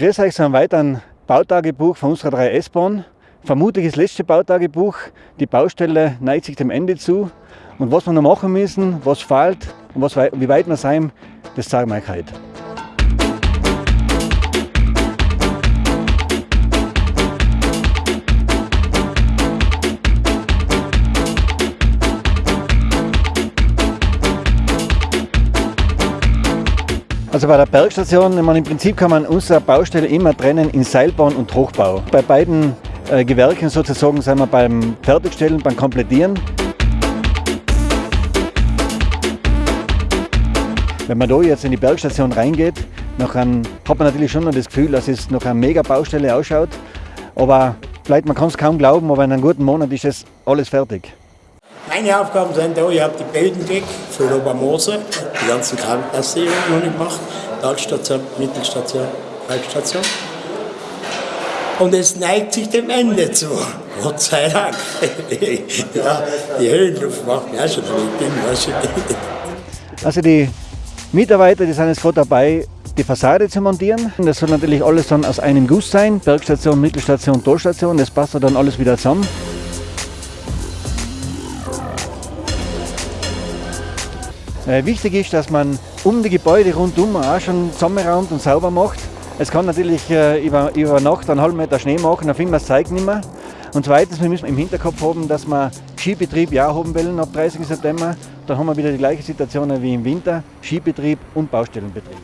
begrüße euch zu einem weiteren Bautagebuch von unserer 3S-Bahn. Vermutlich das letzte Bautagebuch. Die Baustelle neigt sich dem Ende zu. Und was wir noch machen müssen, was fehlt und was, wie weit wir sein, das zeigen wir euch heute. Also bei der Bergstation, meine, im Prinzip kann man unsere Baustelle immer trennen in Seilbahn und Hochbau. Bei beiden äh, Gewerken sozusagen sind wir beim Fertigstellen, beim Komplettieren. Wenn man da jetzt in die Bergstation reingeht, dann hat man natürlich schon noch das Gefühl, dass es noch eine mega Baustelle ausschaut. Aber vielleicht, man kann es kaum glauben, aber in einem guten Monat ist das alles fertig. Meine Aufgaben sind da, ich habe die Böden weg für Obermoser, die ganzen Krankenpassierungen noch nicht gemacht, Talstation, Mittelstation, Halbstation. Und es neigt sich dem Ende zu. Gott sei Dank. ja, die Höhenluft macht mir auch schon verrückt. Also die Mitarbeiter, die sind jetzt gerade dabei, die Fassade zu montieren. Das soll natürlich alles dann aus einem Guss sein. Bergstation, Mittelstation, Talstation. Das passt dann alles wieder zusammen. Wichtig ist, dass man um die Gebäude rundum auch schon zusammenraumt und sauber macht. Es kann natürlich äh, über, über Nacht einen halben Meter Schnee machen, dann finden wir das Zeug nicht mehr. Und zweitens, wir müssen im Hinterkopf haben, dass wir Skibetrieb ja haben wollen ab 30. September. Dann haben wir wieder die gleiche Situation wie im Winter, Skibetrieb und Baustellenbetrieb.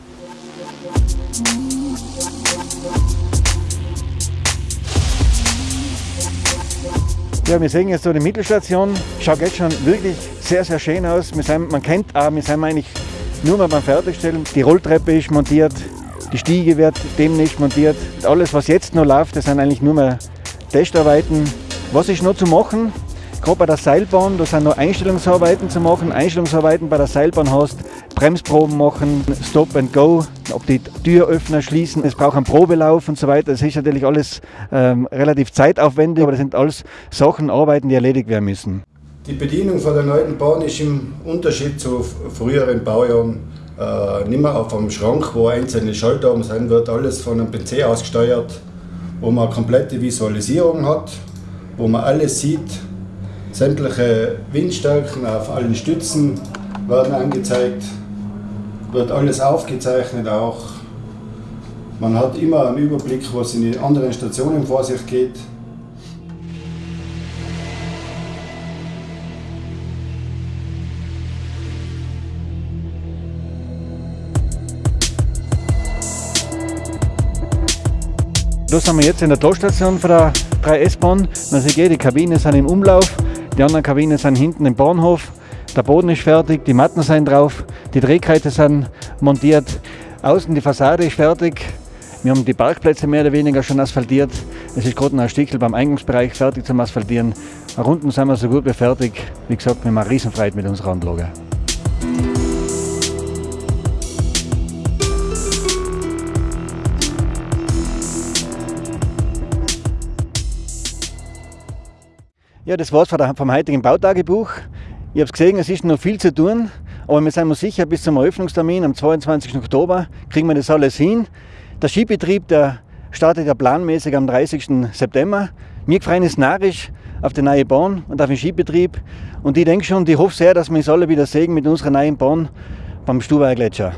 Ja, wir sehen jetzt so die Mittelstation. Schaut jetzt schon wirklich sehr, sehr schön aus. Sind, man kennt auch, wir sind eigentlich nur mal beim Fertigstellen. Die Rolltreppe ist montiert, die Stiege wird demnächst montiert. Alles, was jetzt noch läuft, das sind eigentlich nur mal Testarbeiten. Was ist noch zu machen? Gerade bei der Seilbahn, da sind noch Einstellungsarbeiten zu machen. Einstellungsarbeiten bei der Seilbahn hast, Bremsproben machen, Stop and Go, ob die Türöffner schließen, es braucht einen Probelauf und so weiter. Das ist natürlich alles ähm, relativ zeitaufwendig, aber das sind alles Sachen, Arbeiten, die erledigt werden müssen. Die Bedienung von der neuen Bahn ist im Unterschied zu früheren Baujahren äh, nicht mehr auf einem Schrank, wo einzelne Schalter oben sein wird, alles von einem PC ausgesteuert, wo man eine komplette Visualisierung hat, wo man alles sieht, sämtliche Windstärken auf allen Stützen werden angezeigt, wird alles aufgezeichnet auch. Man hat immer einen Überblick, was in den anderen Stationen vor sich geht. Da sind wir jetzt in der Talstation von der 3S-Bahn. Man sieht, die Kabinen sind im Umlauf, die anderen Kabinen sind hinten im Bahnhof. Der Boden ist fertig, die Matten sind drauf, die Drehkreise sind montiert. Außen die Fassade ist fertig. Wir haben die Parkplätze mehr oder weniger schon asphaltiert. Es ist gerade noch ein Stückchen beim Eingangsbereich fertig zum Asphaltieren. Unten sind wir so gut wie fertig. Wie gesagt, wir haben eine Riesenfreude mit unserer Anlage. Ja, das war's vom heutigen Bautagebuch. Ich habe gesehen, es ist noch viel zu tun, aber wir sind uns sicher, bis zum Eröffnungstermin am 22. Oktober kriegen wir das alles hin. Der Skibetrieb der startet ja planmäßig am 30. September. Wir freuen uns narrisch auf die neue Bahn und auf den Skibetrieb. Und ich denke schon, ich hoffe sehr, dass wir uns alle wieder sehen mit unserer neuen Bahn beim Stubaier Gletscher.